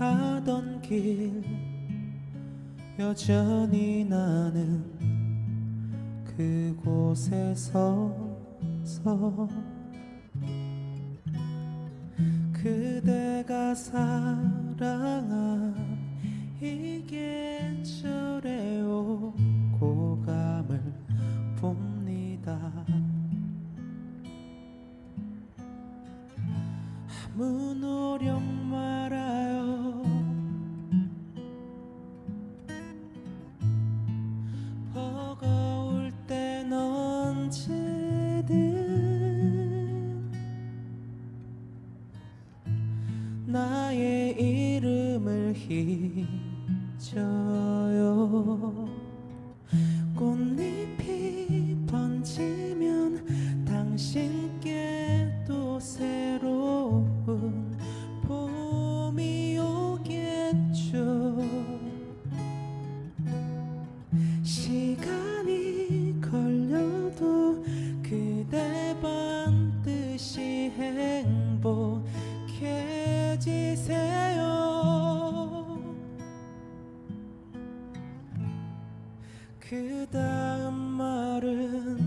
하던 길 여전히 나는 그곳에 서서 그대가 사랑한 이 계절에 오고 감을 봅 행복해지세요. 그 다음 말은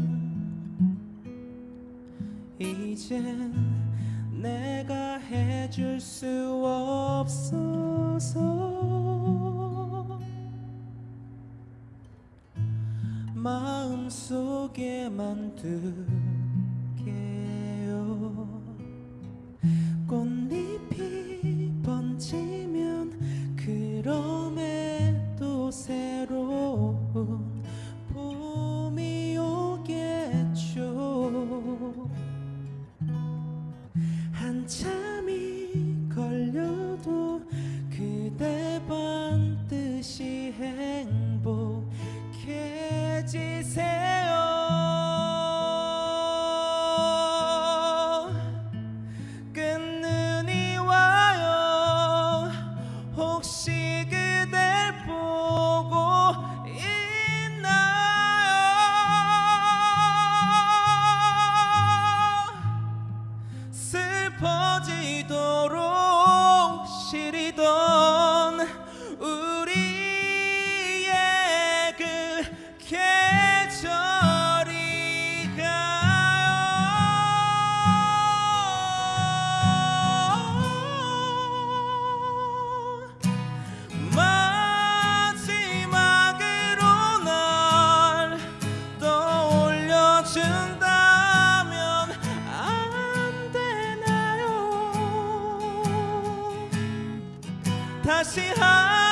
이젠 내가 해줄 수 없어서 마음속에만 둘 그럼에도 새로운 apart. 다시 한